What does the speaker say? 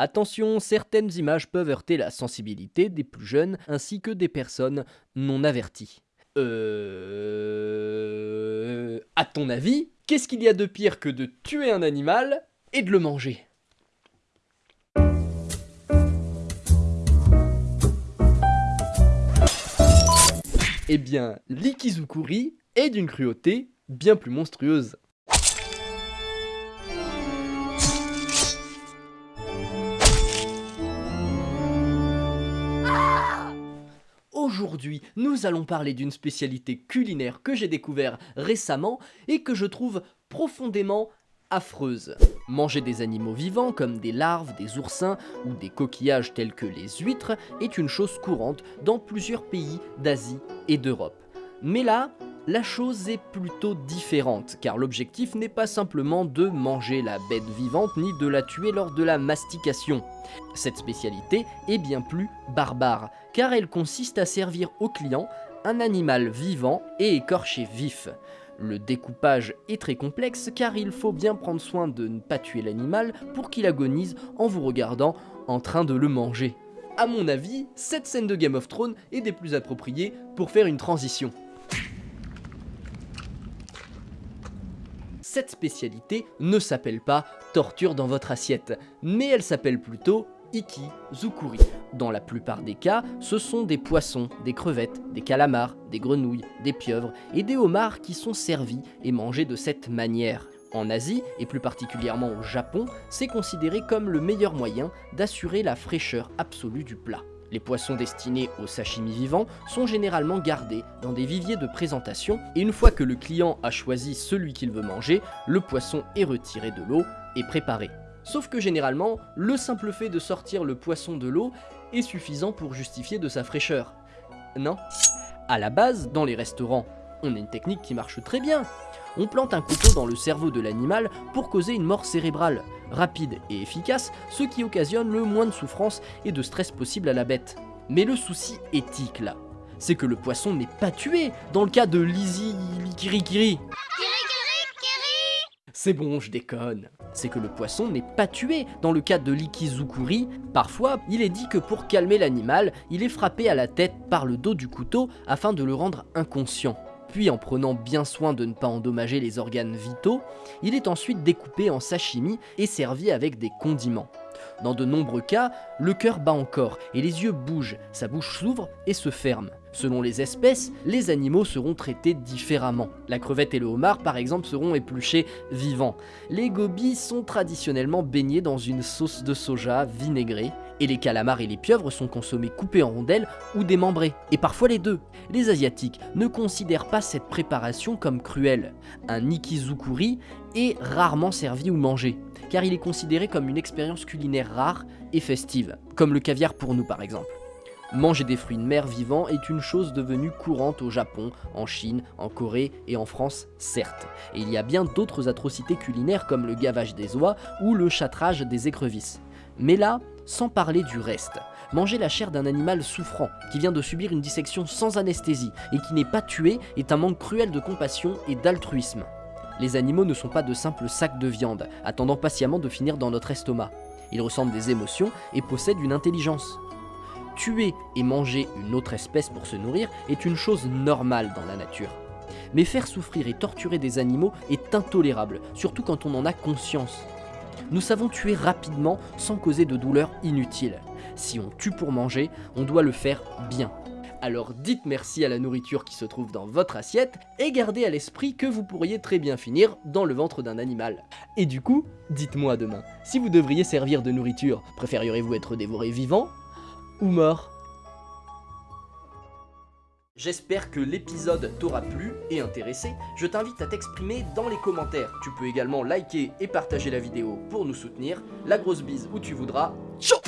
Attention, certaines images peuvent heurter la sensibilité des plus jeunes ainsi que des personnes non averties. Euh... À ton avis, qu'est-ce qu'il y a de pire que de tuer un animal et de le manger? Eh bien, l'ikizukuri est d'une cruauté bien plus monstrueuse. Aujourd'hui, nous allons parler d'une spécialité culinaire que j'ai découvert récemment et que je trouve profondément affreuse. Manger des animaux vivants comme des larves, des oursins ou des coquillages tels que les huîtres est une chose courante dans plusieurs pays d'Asie et d'Europe. Mais là, la chose est plutôt différente, car l'objectif n'est pas simplement de manger la bête vivante ni de la tuer lors de la mastication. Cette spécialité est bien plus barbare, car elle consiste à servir au client un animal vivant et écorché vif. Le découpage est très complexe car il faut bien prendre soin de ne pas tuer l'animal pour qu'il agonise en vous regardant en train de le manger. A mon avis, cette scène de Game of Thrones est des plus appropriées pour faire une transition. Cette spécialité ne s'appelle pas torture dans votre assiette, mais elle s'appelle plutôt Iki-Zukuri. Dans la plupart des cas, ce sont des poissons, des crevettes, des calamars, des grenouilles, des pieuvres et des homards qui sont servis et mangés de cette manière. En Asie, et plus particulièrement au Japon, c'est considéré comme le meilleur moyen d'assurer la fraîcheur absolue du plat. Les poissons destinés au sashimi vivant sont généralement gardés dans des viviers de présentation et une fois que le client a choisi celui qu'il veut manger, le poisson est retiré de l'eau et préparé. Sauf que généralement, le simple fait de sortir le poisson de l'eau est suffisant pour justifier de sa fraîcheur. Non? À la base, dans les restaurants, on a une technique qui marche très bien. On plante un couteau dans le cerveau de l'animal pour causer une mort cérébrale, rapide et efficace, ce qui occasionne le moins de souffrance et de stress possible à la bête. Mais le souci éthique là, c'est que le poisson n'est pas tué dans le cas de Lizzie Kirikiri. C'est bon, je déconne. C'est que le poisson n'est pas tué. Dans le cas de l'ikizukuri, parfois, il est dit que pour calmer l'animal, il est frappé à la tête par le dos du couteau afin de le rendre inconscient. Puis en prenant bien soin de ne pas endommager les organes vitaux, il est ensuite découpé en sashimi et servi avec des condiments. Dans de nombreux cas, le cœur bat encore et les yeux bougent, sa bouche s'ouvre et se ferme. Selon les espèces, les animaux seront traités différemment. La crevette et le homard par exemple seront épluchés vivants. Les gobies sont traditionnellement baignés dans une sauce de soja vinaigrée, et les calamars et les pieuvres sont consommés coupés en rondelles ou démembrés, et parfois les deux. Les asiatiques ne considèrent pas cette préparation comme cruelle. Un ikizukuri est rarement servi ou mangé, car il est considéré comme une expérience culinaire rare et festive, comme le caviar pour nous par exemple. Manger des fruits de mer vivants est une chose devenue courante au Japon, en Chine, en Corée et en France, certes. Et il y a bien d'autres atrocités culinaires comme le gavage des oies ou le châtrage des écrevisses. Mais là, sans parler du reste. Manger la chair d'un animal souffrant, qui vient de subir une dissection sans anesthésie et qui n'est pas tué, est un manque cruel de compassion et d'altruisme. Les animaux ne sont pas de simples sacs de viande, attendant patiemment de finir dans notre estomac. Ils ressentent des émotions et possèdent une intelligence tuer et manger une autre espèce pour se nourrir est une chose normale dans la nature. Mais faire souffrir et torturer des animaux est intolérable, surtout quand on en a conscience. Nous savons tuer rapidement sans causer de douleur inutile. Si on tue pour manger, on doit le faire bien. Alors dites merci à la nourriture qui se trouve dans votre assiette et gardez à l'esprit que vous pourriez très bien finir dans le ventre d'un animal. Et du coup, dites-moi demain, si vous devriez servir de nourriture, préfériez-vous être dévoré vivant ou mort? J'espère que l'épisode t'aura plu et intéressé. Je t'invite à t'exprimer dans les commentaires. Tu peux également liker et partager la vidéo pour nous soutenir. La grosse bise où tu voudras. Ciao